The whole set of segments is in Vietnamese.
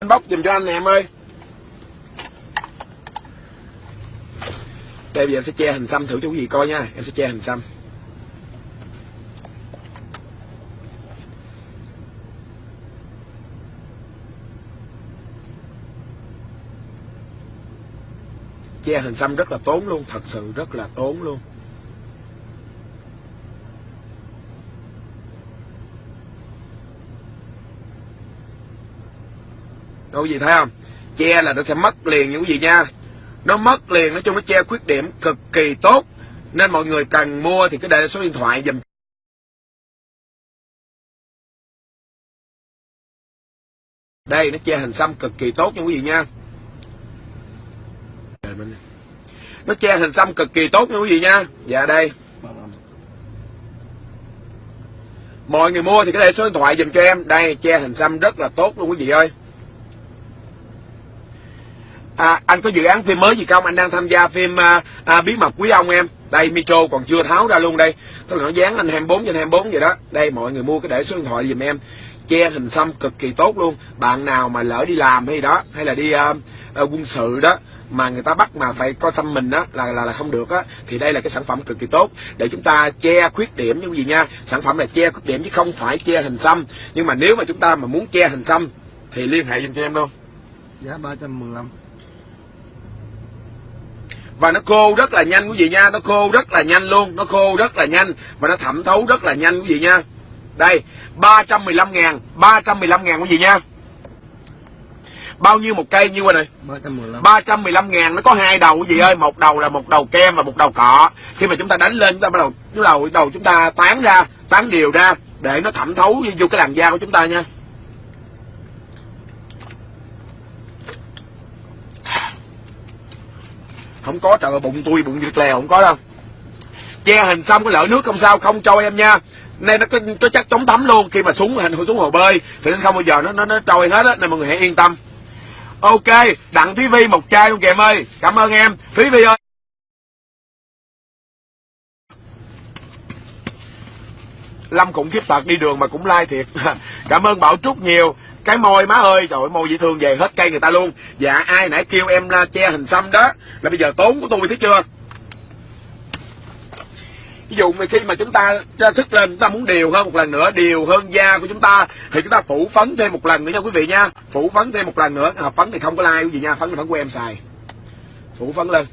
anh bóc giùm cho anh nè, em ơi. Đây, bây giờ em sẽ che hình xăm thử cho quý vị coi nha. Em sẽ che hình xăm. Che hình xăm rất là tốn luôn, thật sự rất là tốn luôn. Đâu gì thấy không? Che là nó sẽ mất liền những gì nha. Nó mất liền, nói chung nó che khuyết điểm cực kỳ tốt. Nên mọi người cần mua thì cứ để số điện thoại dùm đây, nó che hình xăm cực kỳ tốt nha quý vị nha. Nó che hình xăm cực kỳ tốt nha quý vị nha. Dạ đây. Mọi người mua thì cái đây số điện thoại dùm cho em. Đây, che hình xăm rất là tốt luôn quý vị ơi à, anh có dự án phim mới gì không? Anh đang tham gia phim à, à, bí mật quý ông em. Đây micro còn chưa tháo ra luôn đây. Tôi nó dán anh 24 trên 24 vậy đó. Đây mọi người mua cái để số điện thoại dùm em. Che hình xăm cực kỳ tốt luôn. Bạn nào mà lỡ đi làm hay đó hay là đi uh, uh, quân sự đó mà người ta bắt mà phải coi xăm mình đó là là là không được á thì đây là cái sản phẩm cực kỳ tốt. Để chúng ta che khuyết điểm như gì nha. Sản phẩm là che khuyết điểm chứ không phải che hình xăm. Nhưng mà nếu mà chúng ta mà muốn che hình xăm thì liên hệ dùm cho em luôn. Giá 315 và nó khô rất là nhanh quý vị nha nó khô rất là nhanh luôn nó khô rất là nhanh và nó thẩm thấu rất là nhanh quý vị nha. Đây 315 ngàn 315 ngàn quý vị nha. Bao nhiêu một cây nhiêu rồi? Này 315 315 ngàn nó có hai đầu quý vị ơi một đầu là một đầu kem và một đầu cọ. Khi mà chúng ta đánh lên chúng ta bắt đầu bắt đầu đầu chúng ta tán ra tán đều ra để nó thẩm thấu vô cái làn da của chúng ta nha không có trời ơi, bụng tôi bụng việt lè không có đâu. Che hình xong cái lỡ nước không sao không trôi em nha. Nên nó có, có chắc chống thấm luôn khi mà xuống hình xuống hồ bơi thì nó không bao giờ nó nó, nó trôi hết á nên mọi người hãy yên tâm. Ok đặng thúy vi một chai luôn kìa em ơi. Cảm ơn em. Thúy vi ơi. Lâm cũng khiếp tật đi đường mà cũng like thiệt. Cảm ơn bảo trúc nhiều cái môi, má ơi. Trời ơi, môi dễ thương về hết cây người ta luôn. Dạ ai nãy kêu em che hình xăm đó, là bây giờ tốn của tôi, thấy chưa? Ví dụ mà khi mà chúng ta ra sức lên, chúng ta muốn điều hơn một lần nữa, điều hơn da của chúng ta, thì chúng ta phủ phấn thêm một lần nữa nha quý vị nha. Phủ phấn thêm một lần nữa, hợp phấn thì không có like quý vị nha, phấn là phấn của em xài. Phủ phấn lên.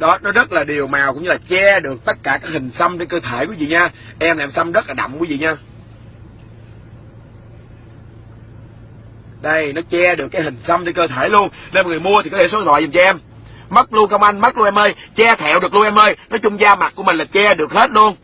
Đó, nó rất là đều màu cũng như là che được tất cả các hình xăm trên cơ thể quý vị nha. Em làm xăm rất là đậm quý vị nha. Đây, nó che được cái hình xăm trên cơ thể luôn. Nên mọi người mua thì có thể số điện thoại dùm cho em. Mất luôn không anh, mất luôn em ơi. Che thẹo được luôn em ơi. Nói chung da mặt của mình là che được hết luôn.